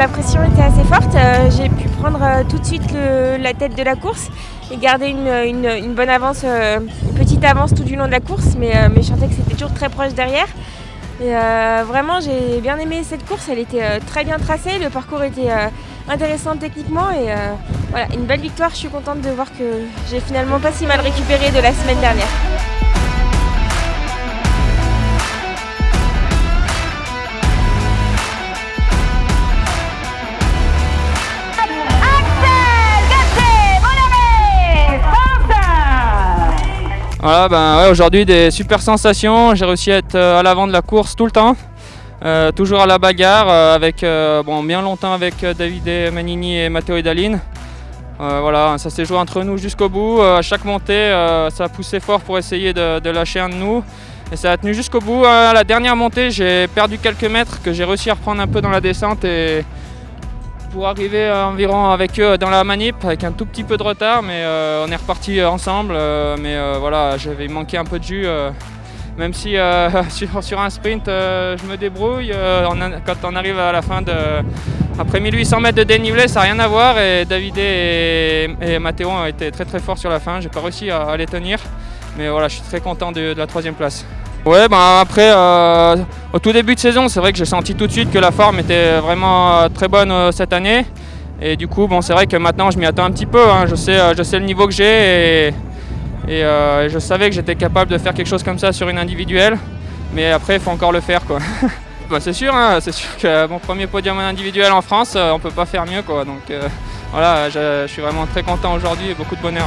la pression était assez forte. Euh, j'ai pu prendre euh, tout de suite la tête de la course et garder une, bonne avance, une petite avance tout du long de la course, mais, je sentais que c'était toujours très proche derrière. Vraiment, j'ai bien aimé cette course. Elle était très bien tracée, le parcours était intéressant techniquement et voilà, une belle victoire. Je suis contente de voir que j'ai finalement pas si mal récupéré de la semaine dernière. Ben aujourd'hui des super sensations. J'ai réussi à être euh, à l'avant de la course tout le temps. Euh, toujours à la bagarre, euh, avec bon, bien longtemps avec David Manini et Matteo Edaline. voilà, ça s'est joué entre nous jusqu'au bout. à chaque montée, ça a poussé fort pour essayer de, de, lâcher un de nous. Et ça a tenu jusqu'au bout. à la dernière montée, j'ai perdu quelques mètres que j'ai réussi à reprendre un peu dans la descente. Et, pour arriver environ avec eux dans la manip avec un tout petit peu de retard mais euh, on est reparti ensemble euh, mais euh, voilà j'avais manqué un peu de jus même si sur, un sprint je me débrouille quand on arrive à la fin de après 1800 mètres de dénivelé ça n'a rien à voir et David et, et Mathéo ont été très très forts sur la fin j'ai pas réussi à, les tenir mais voilà je suis très content de la troisième place. Ouais, ben après, euh, au tout début de saison, c'est vrai que j'ai senti tout de suite que la forme était vraiment euh, très bonne euh, cette année. Et du coup, bon, c'est vrai que maintenant, je m'y attends un petit peu. Hein. Je, sais, je sais le niveau que j'ai et, je savais que j'étais capable de faire quelque chose comme ça sur une individuelle. Mais après, il faut encore le faire. Quoi. Bah, c'est sûr, hein, c'est sûr que mon premier podium individuel en France, on peut pas faire mieux. Quoi. Donc voilà, je, suis vraiment très content aujourd'hui et beaucoup de bonheur.